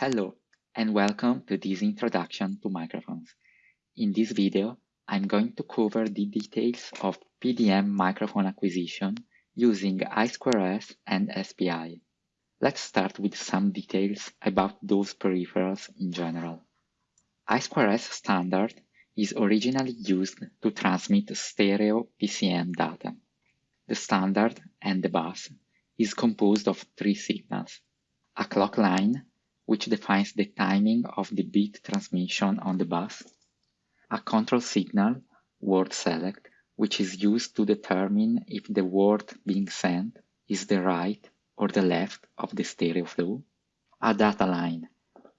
Hello, and welcome to this introduction to microphones. In this video, I'm going to cover the details of PDM microphone acquisition using I2S and SPI. Let's start with some details about those peripherals in general. I2S standard is originally used to transmit stereo PCM data. The standard and the bus is composed of three signals. A clock line which defines the timing of the bit transmission on the bus, a control signal, word select, which is used to determine if the word being sent is the right or the left of the stereo flow, a data line,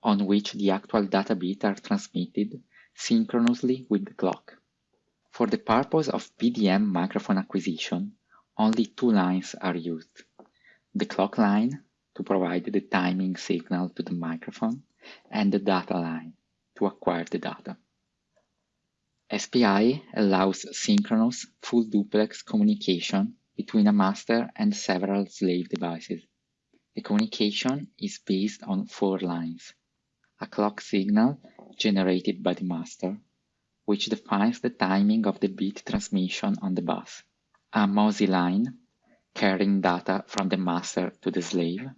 on which the actual data bits are transmitted synchronously with the clock. For the purpose of PDM microphone acquisition, only two lines are used. The clock line to provide the timing signal to the microphone and the data line to acquire the data. SPI allows synchronous full duplex communication between a master and several slave devices. The communication is based on four lines. A clock signal generated by the master, which defines the timing of the bit transmission on the bus. A MOSI line, carrying data from the master to the slave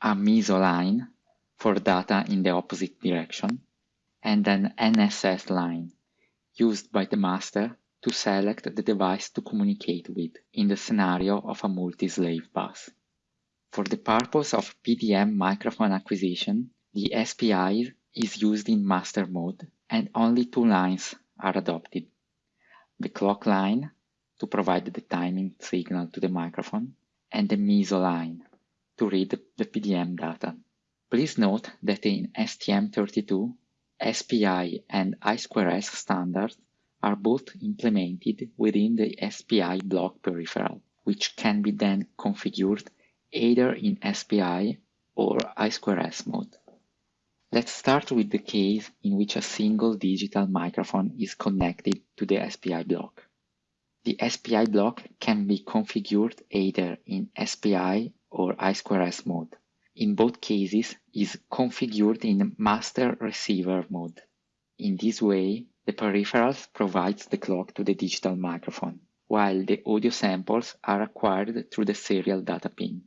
a MISO line for data in the opposite direction, and an NSS line used by the master to select the device to communicate with in the scenario of a multi-slave bus. For the purpose of PDM microphone acquisition, the SPI is used in master mode and only two lines are adopted. The clock line to provide the timing signal to the microphone and the MISO line to read the PDM data. Please note that in STM32, SPI and I2S standards are both implemented within the SPI block peripheral, which can be then configured either in SPI or I2S mode. Let's start with the case in which a single digital microphone is connected to the SPI block. The SPI block can be configured either in SPI or I2S mode. In both cases is configured in master receiver mode. In this way, the peripherals provides the clock to the digital microphone, while the audio samples are acquired through the serial data pin.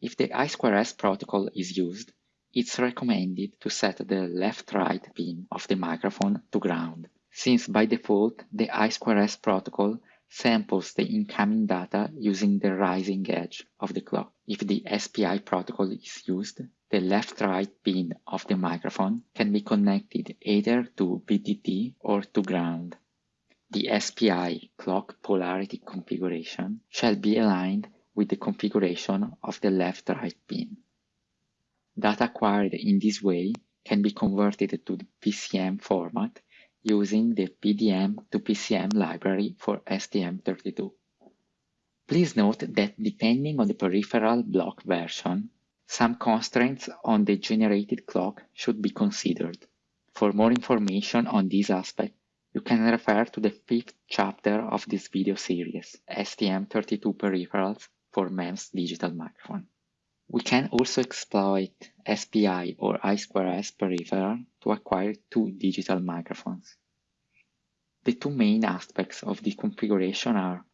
If the I2S protocol is used, it's recommended to set the left-right pin of the microphone to ground, since by default the I2S protocol samples the incoming data using the rising edge of the clock. If the SPI protocol is used, the left-right pin of the microphone can be connected either to VDD or to ground. The SPI clock polarity configuration shall be aligned with the configuration of the left-right pin. Data acquired in this way can be converted to the PCM format using the PDM to PCM library for STM32. Please note that depending on the peripheral block version, some constraints on the generated clock should be considered. For more information on this aspect, you can refer to the fifth chapter of this video series, STM32 Peripherals for MEMS Digital Microphone. We can also exploit SPI or I2S peripheral to acquire two digital microphones. The two main aspects of the configuration are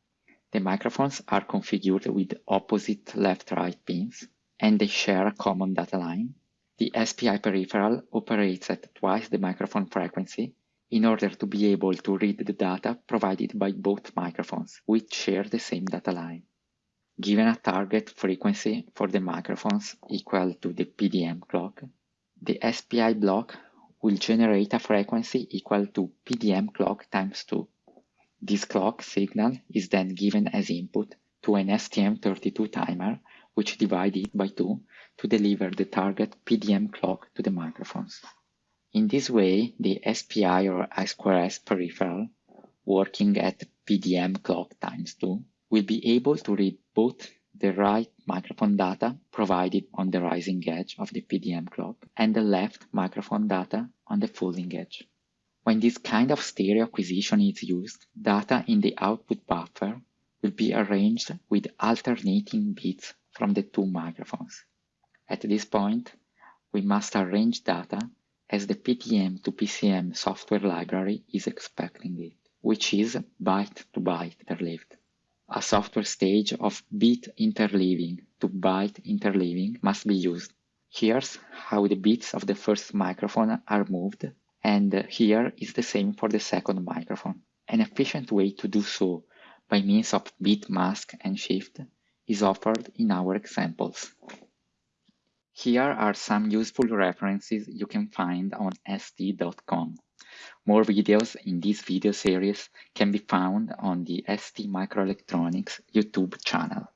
the microphones are configured with opposite left-right pins and they share a common data line. The SPI peripheral operates at twice the microphone frequency in order to be able to read the data provided by both microphones, which share the same data line. Given a target frequency for the microphones equal to the PDM clock, the SPI block will generate a frequency equal to PDM clock times 2. This clock signal is then given as input to an STM32 timer, which divides it by 2 to deliver the target PDM clock to the microphones. In this way, the SPI or I2S peripheral, working at PDM clock times 2, will be able to read both the right microphone data provided on the rising edge of the PDM clock and the left microphone data on the falling edge. When this kind of stereo acquisition is used, data in the output buffer will be arranged with alternating bits from the two microphones. At this point, we must arrange data as the PDM to PCM software library is expecting it, which is byte to byte interleaved. A software stage of bit interleaving to byte interleaving must be used. Here's how the bits of the first microphone are moved, and here is the same for the second microphone. An efficient way to do so by means of bit mask and shift is offered in our examples. Here are some useful references you can find on st.com. More videos in this video series can be found on the ST Microelectronics YouTube channel.